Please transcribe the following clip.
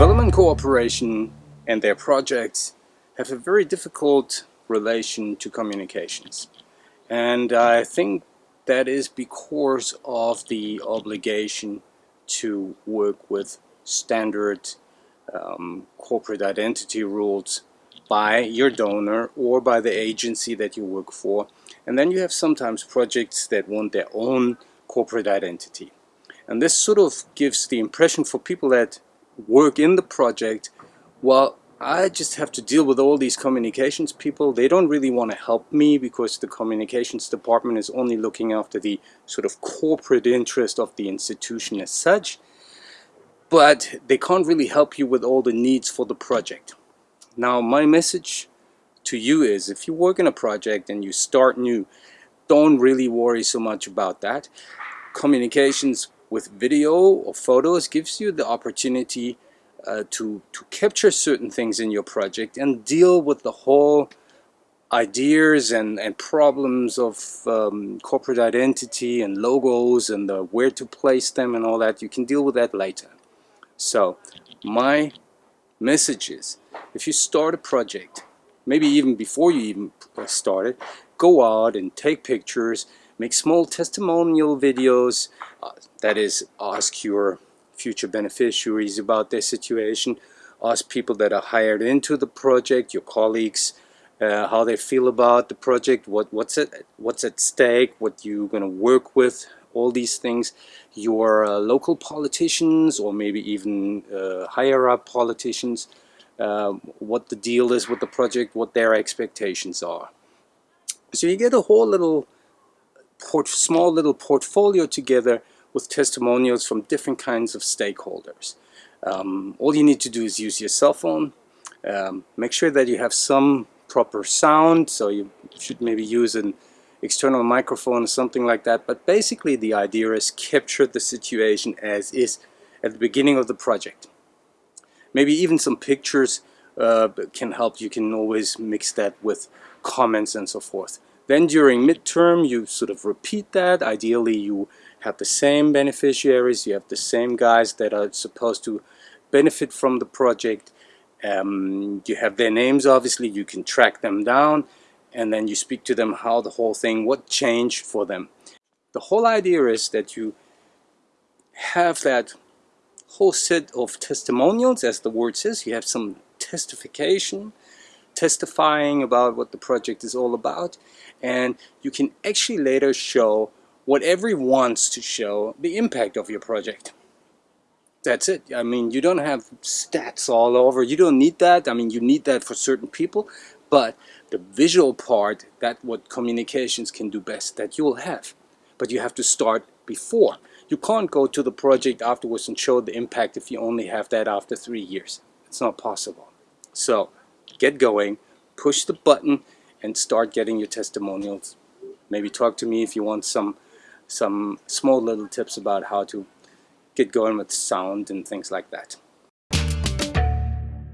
Development cooperation and their projects have a very difficult relation to communications. And I think that is because of the obligation to work with standard um, corporate identity rules by your donor or by the agency that you work for. And then you have sometimes projects that want their own corporate identity. And this sort of gives the impression for people that work in the project, well, I just have to deal with all these communications people. They don't really want to help me because the communications department is only looking after the sort of corporate interest of the institution as such. But they can't really help you with all the needs for the project. Now, my message to you is if you work in a project and you start new, don't really worry so much about that. Communications with video or photos gives you the opportunity uh, to, to capture certain things in your project and deal with the whole ideas and, and problems of um, corporate identity and logos and the, where to place them and all that. You can deal with that later. So my message is if you start a project, maybe even before you even start it, go out and take pictures, make small testimonial videos, uh, that is ask your future beneficiaries about their situation, ask people that are hired into the project, your colleagues, uh, how they feel about the project, what, what's, at, what's at stake, what you're going to work with, all these things. Your uh, local politicians or maybe even uh, higher up politicians, um, what the deal is with the project, what their expectations are. So you get a whole little small little portfolio together with testimonials from different kinds of stakeholders. Um, all you need to do is use your cell phone. Um, make sure that you have some proper sound, so you should maybe use an external microphone or something like that. But basically the idea is capture the situation as is at the beginning of the project. Maybe even some pictures uh, can help. You can always mix that with comments and so forth. Then during midterm, you sort of repeat that. Ideally, you have the same beneficiaries, you have the same guys that are supposed to benefit from the project. Um, you have their names, obviously, you can track them down and then you speak to them how the whole thing, what changed for them. The whole idea is that you have that whole set of testimonials, as the word says, you have some testification, testifying about what the project is all about, and you can actually later show whatever he wants to show the impact of your project. That's it. I mean, you don't have stats all over. You don't need that. I mean, you need that for certain people, but the visual part, that what communications can do best, that you will have. But you have to start before. You can't go to the project afterwards and show the impact if you only have that after three years. It's not possible. So get going, push the button, and start getting your testimonials. Maybe talk to me if you want some some small little tips about how to get going with sound and things like that.